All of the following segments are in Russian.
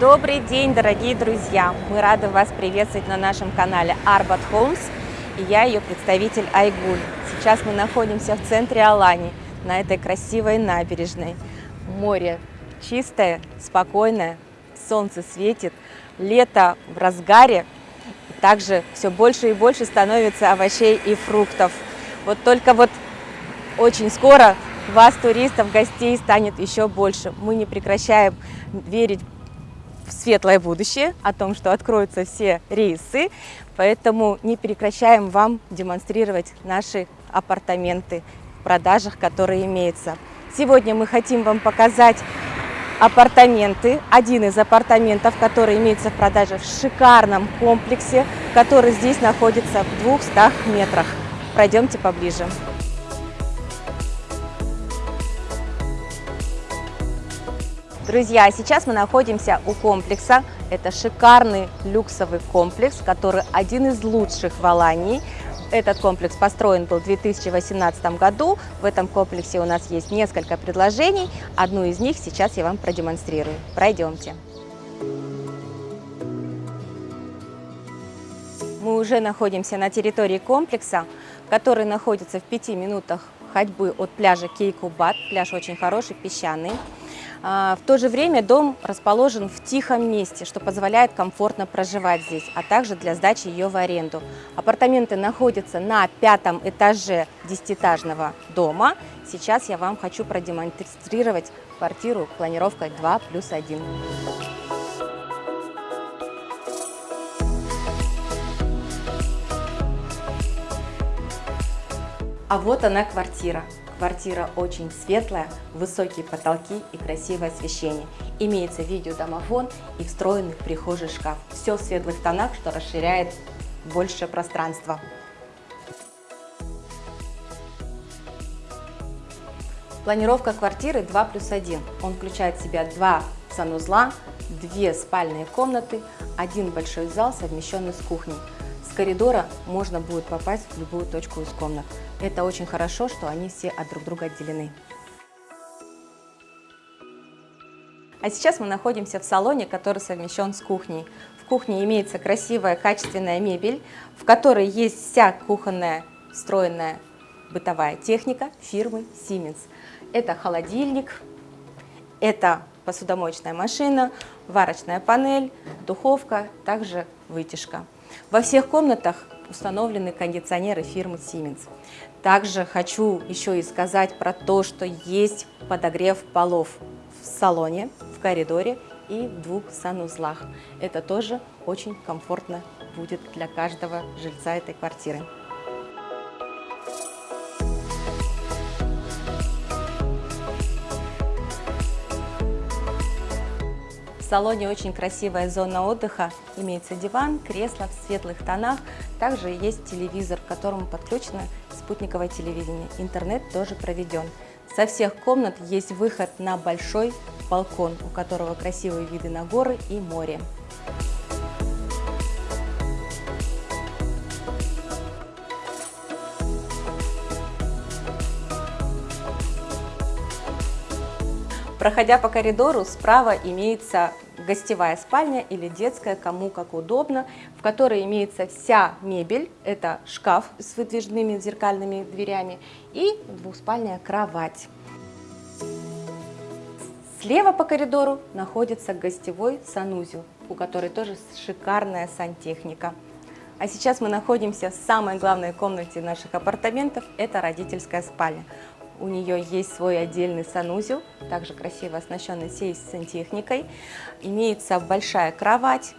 Добрый день, дорогие друзья! Мы рады вас приветствовать на нашем канале Arbat Homes и я ее представитель Айгуль. Сейчас мы находимся в центре Алани, на этой красивой набережной. Море чистое, спокойное, солнце светит, лето в разгаре, также все больше и больше становится овощей и фруктов. Вот только вот очень скоро вас, туристов, гостей, станет еще больше. Мы не прекращаем верить светлое будущее, о том, что откроются все рейсы, поэтому не прекращаем вам демонстрировать наши апартаменты в продажах, которые имеются. Сегодня мы хотим вам показать апартаменты, один из апартаментов, который имеется в продаже в шикарном комплексе, который здесь находится в 200 метрах. Пройдемте поближе. Друзья, сейчас мы находимся у комплекса. Это шикарный люксовый комплекс, который один из лучших в Алании. Этот комплекс построен был в 2018 году. В этом комплексе у нас есть несколько предложений. Одну из них сейчас я вам продемонстрирую. Пройдемте. Мы уже находимся на территории комплекса, который находится в пяти минутах ходьбы от пляжа Кейкубат. Пляж очень хороший, песчаный. А, в то же время дом расположен в тихом месте, что позволяет комфортно проживать здесь, а также для сдачи ее в аренду. Апартаменты находятся на пятом этаже десятиэтажного дома. Сейчас я вам хочу продемонстрировать квартиру планировкой 2 плюс 1. А вот она квартира. Квартира очень светлая, высокие потолки и красивое освещение. Имеется видеодомофон и встроенный в прихожий шкаф. Все в светлых тонах, что расширяет больше пространства. Планировка квартиры 2 плюс 1. Он включает в себя два санузла, две спальные комнаты, один большой зал, совмещенный с кухней. Коридора можно будет попасть в любую точку из комнат. Это очень хорошо, что они все от друг друга отделены. А сейчас мы находимся в салоне, который совмещен с кухней. В кухне имеется красивая качественная мебель, в которой есть вся кухонная встроенная бытовая техника фирмы Siemens. Это холодильник, это посудомоечная машина, варочная панель, духовка, также вытяжка. Во всех комнатах установлены кондиционеры фирмы Siemens. Также хочу еще и сказать про то, что есть подогрев полов в салоне, в коридоре и в двух санузлах. Это тоже очень комфортно будет для каждого жильца этой квартиры. В салоне очень красивая зона отдыха. Имеется диван, кресло в светлых тонах. Также есть телевизор, к которому подключено спутниковое телевидение. Интернет тоже проведен. Со всех комнат есть выход на большой балкон, у которого красивые виды на горы и море. Проходя по коридору, справа имеется гостевая спальня или детская, кому как удобно, в которой имеется вся мебель, это шкаф с выдвижными зеркальными дверями и двухспальная кровать. Слева по коридору находится гостевой санузел, у которой тоже шикарная сантехника. А сейчас мы находимся в самой главной комнате наших апартаментов, это родительская спальня. У нее есть свой отдельный санузел, также красиво оснащенный всей сантехникой. Имеется большая кровать,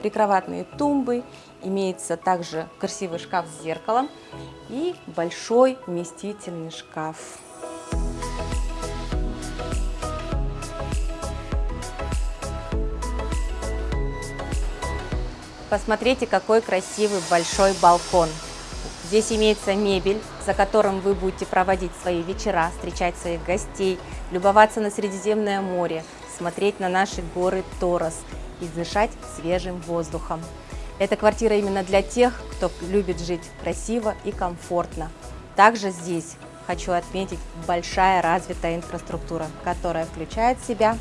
прикроватные тумбы, имеется также красивый шкаф с зеркалом и большой вместительный шкаф. Посмотрите, какой красивый большой балкон. Здесь имеется мебель, за которым вы будете проводить свои вечера, встречать своих гостей, любоваться на Средиземное море, смотреть на наши горы Торос и дышать свежим воздухом. Эта квартира именно для тех, кто любит жить красиво и комфортно. Также здесь, хочу отметить, большая развитая инфраструктура, которая включает в себя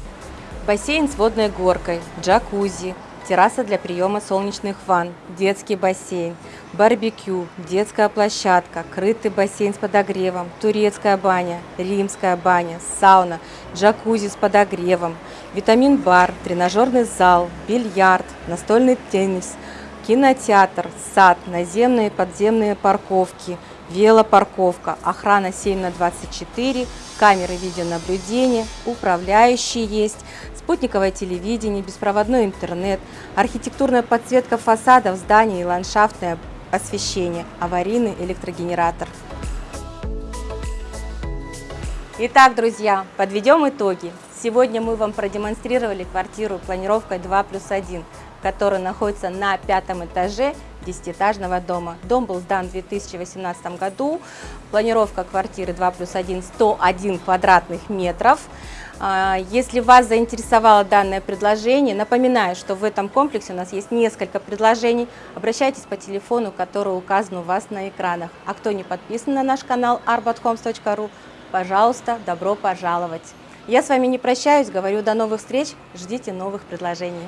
Бассейн с водной горкой, джакузи, терраса для приема солнечных ванн, детский бассейн, барбекю, детская площадка, крытый бассейн с подогревом, турецкая баня, римская баня, сауна, джакузи с подогревом, витамин-бар, тренажерный зал, бильярд, настольный теннис, кинотеатр, сад, наземные и подземные парковки, велопарковка, охрана 7 на 24, камеры видеонаблюдения, управляющие есть, спутниковое телевидение, беспроводной интернет, архитектурная подсветка фасадов зданий и ландшафтное освещение, аварийный электрогенератор. Итак, друзья, подведем итоги. Сегодня мы вам продемонстрировали квартиру планировкой 2 плюс 1, которая находится на пятом этаже десятиэтажного дома. Дом был сдан в 2018 году. Планировка квартиры 2 плюс 1 101 квадратных метров. А, если вас заинтересовало данное предложение, напоминаю, что в этом комплексе у нас есть несколько предложений. Обращайтесь по телефону, который указан у вас на экранах. А кто не подписан на наш канал arbathomes.ru, пожалуйста, добро пожаловать. Я с вами не прощаюсь, говорю до новых встреч, ждите новых предложений.